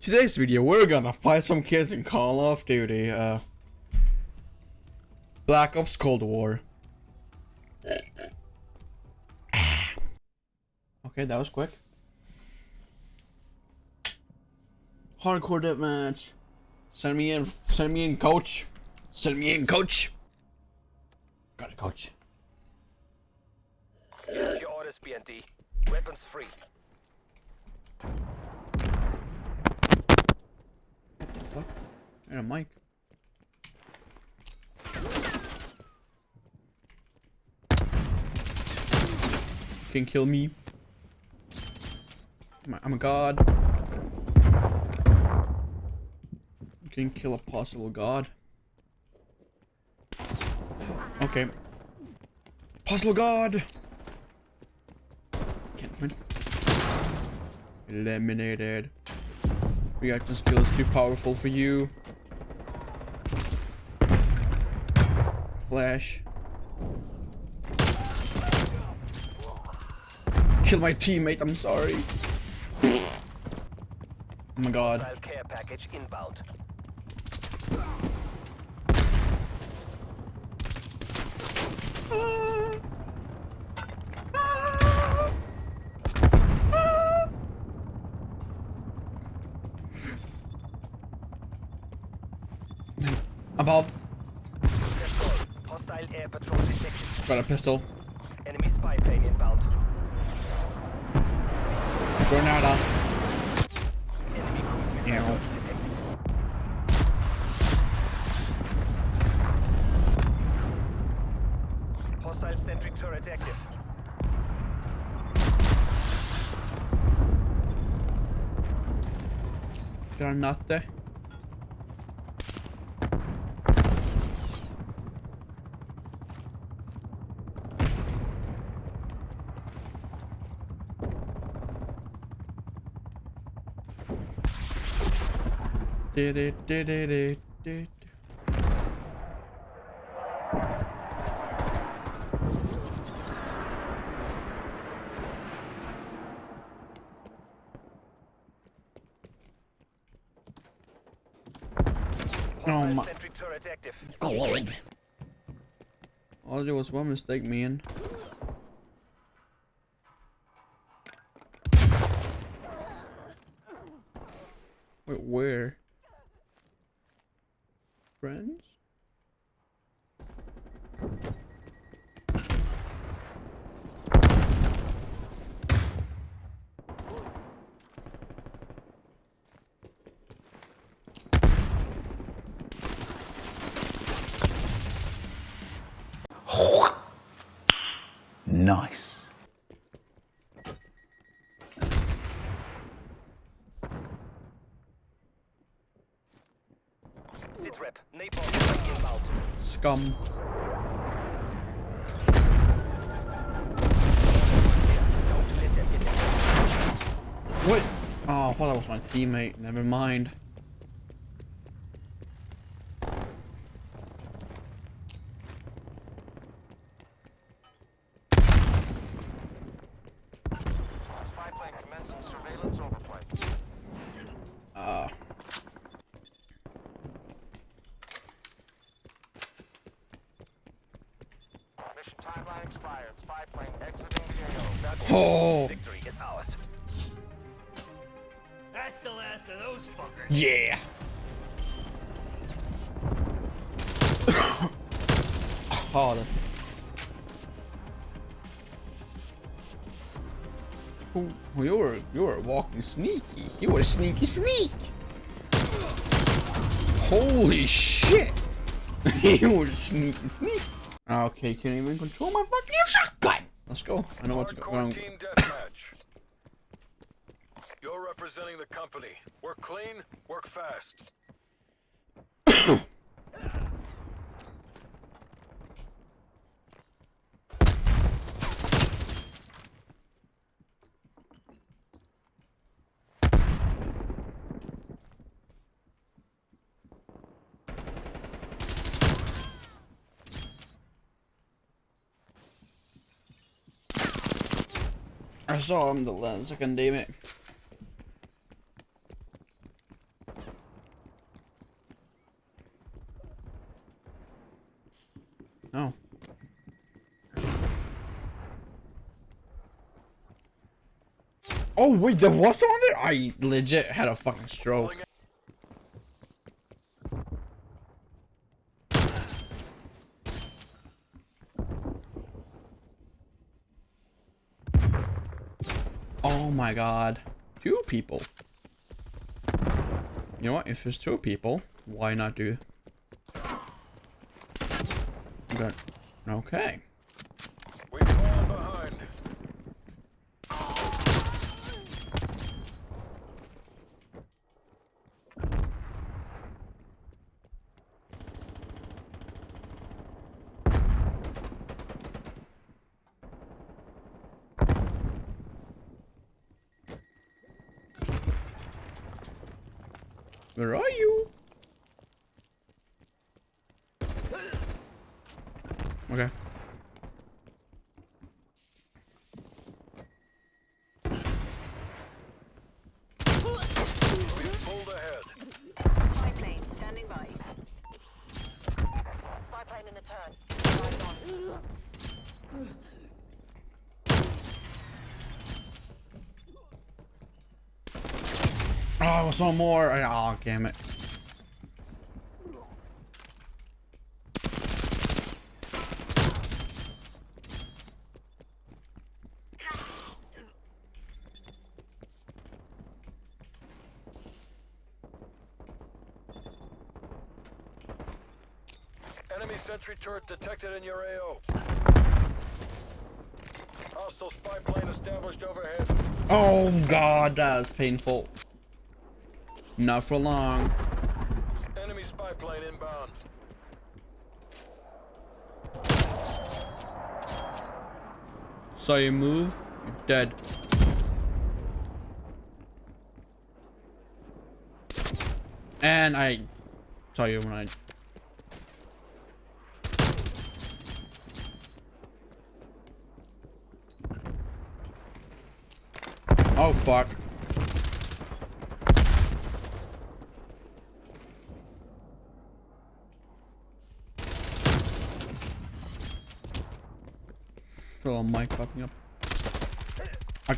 Today's video, we're gonna fight some kids in Call of Duty, uh... Black Ops Cold War. okay, that was quick. Hardcore deathmatch. Send me in, send me in, coach. Send me in, coach. Got it, coach. Your orders, BND. Weapons free. And a mic. Can kill me. I'm a god. Can kill a possible god. Okay. Possible god! Can't win. Eliminated. Reaction skill is too powerful for you. Flash. Kill my teammate, I'm sorry. Oh my god. Care package inbound. Above. Let's go. Patrol detected. Got a pistol. Enemy spy plane inbound. Granada. Uh. Enemy cruise missile Ew. launch detected. Hostile sentry turret active. Granate. Du-du-du-du-du-du. Oh Hostile my sentry turret active. god. All there was one mistake, man. Wait, where? Friends? Sit rep. Scum. What? Oh, I thought that was my teammate. Never mind. Spy plane commencing surveillance overflight. Uh, Mission timeline expired. Spy plane exiting the AO. oh, Victory is ours. That's the last of those fuckers. yeah. Harder. Oh, you were you were walking sneaky. You were sneaky sneak. Holy shit! you were sneaky sneak. Okay, can't even control my fucking shotgun. Let's go. I know what to go. Hardcore um, team deathmatch. You're representing the company. Work clean, work fast. I saw him the lens. I can't damn it. No. Oh wait, there was on there? I legit had a fucking stroke. My god. Two people. You know what? If there's two people, why not do... Good. Okay. Where are you? Okay. We've pulled ahead. Spy plane standing by. Spy plane in the turn. Eyes on. Oh, I saw more. Oh, damn it. Enemy sentry turret detected in your AO. Hostile spy plane established overhead. Oh god, that's painful. Not for long. Enemy spy plane inbound. Saw you move, you're dead. And I saw you when I Oh fuck. Feel a mic popping up. I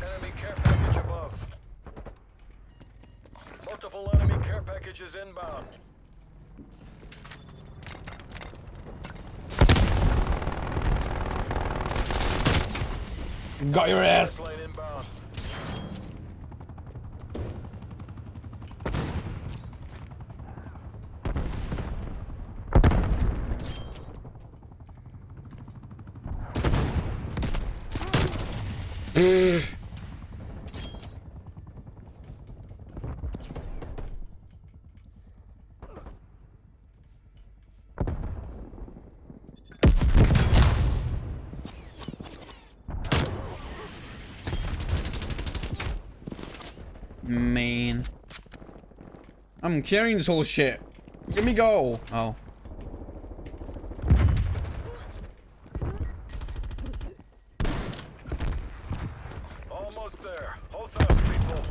Enemy care package above. Multiple enemy care packages inbound. got your ass. Spy plane inbound. Man. I'm carrying this whole shit. Let me go. Oh. Almost there. Hold fast, people.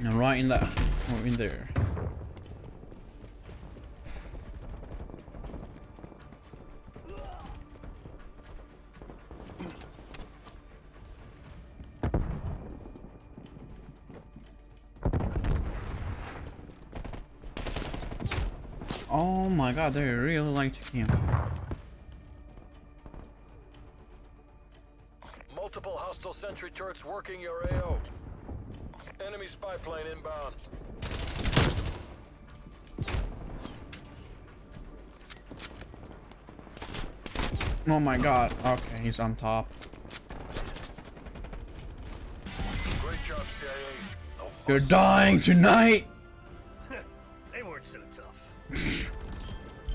And right in that. Right in there. Oh my god, they really like to camp. Multiple hostile sentry turrets working your AO. Enemy spy plane inbound. Oh my god. Okay, he's on top. Great job, CIA. You're dying tonight!